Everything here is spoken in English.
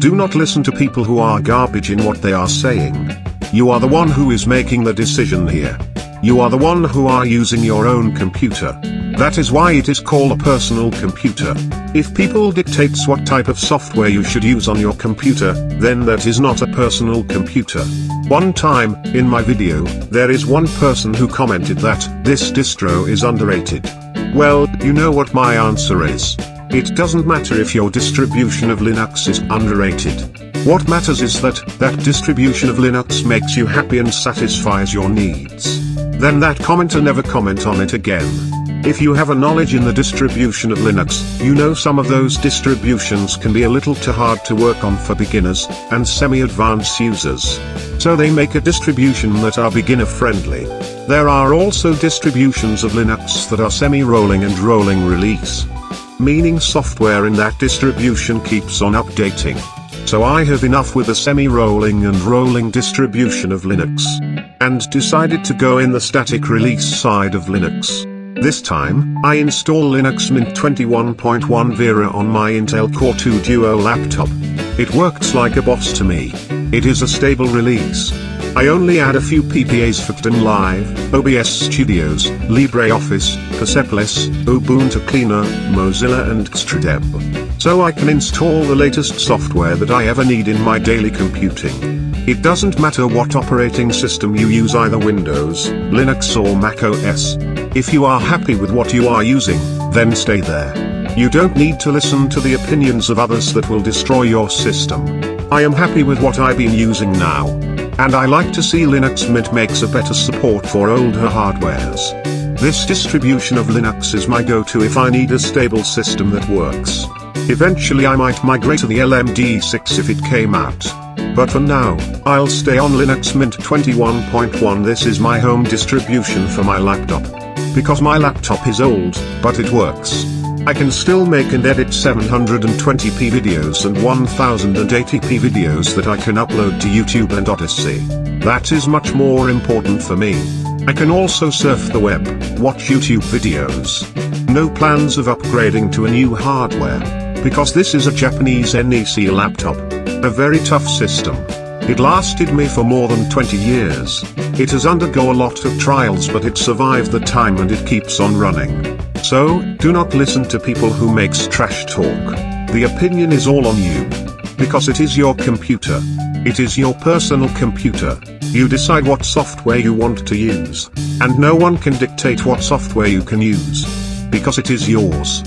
Do not listen to people who are garbage in what they are saying. You are the one who is making the decision here. You are the one who are using your own computer. That is why it is called a personal computer. If people dictates what type of software you should use on your computer, then that is not a personal computer. One time, in my video, there is one person who commented that, this distro is underrated. Well, you know what my answer is. It doesn't matter if your distribution of Linux is underrated. What matters is that, that distribution of Linux makes you happy and satisfies your needs. Then that commenter never comment on it again. If you have a knowledge in the distribution of Linux, you know some of those distributions can be a little too hard to work on for beginners, and semi-advanced users. So they make a distribution that are beginner friendly. There are also distributions of Linux that are semi-rolling and rolling release meaning software in that distribution keeps on updating. So I have enough with a semi-rolling and rolling distribution of Linux. And decided to go in the static release side of Linux. This time, I install Linux Mint 21.1 Vera on my Intel Core 2 Duo laptop. It works like a boss to me. It is a stable release. I only add a few PPAs for Kdenlive, OBS Studios, LibreOffice, Persepolis, Ubuntu Cleaner, Mozilla and Xtradeb. So I can install the latest software that I ever need in my daily computing. It doesn't matter what operating system you use either Windows, Linux or Mac OS. If you are happy with what you are using, then stay there. You don't need to listen to the opinions of others that will destroy your system. I am happy with what I've been using now. And I like to see Linux Mint makes a better support for older hardwares. This distribution of Linux is my go-to if I need a stable system that works. Eventually I might migrate to the LMDE 6 if it came out. But for now, I'll stay on Linux Mint 21.1 this is my home distribution for my laptop. Because my laptop is old, but it works. I can still make and edit 720p videos and 1080p videos that I can upload to YouTube and Odysee. That is much more important for me. I can also surf the web, watch YouTube videos. No plans of upgrading to a new hardware. Because this is a Japanese NEC laptop. A very tough system. It lasted me for more than 20 years. It has undergo a lot of trials but it survived the time and it keeps on running. So, do not listen to people who makes trash talk. The opinion is all on you. Because it is your computer. It is your personal computer. You decide what software you want to use. And no one can dictate what software you can use. Because it is yours.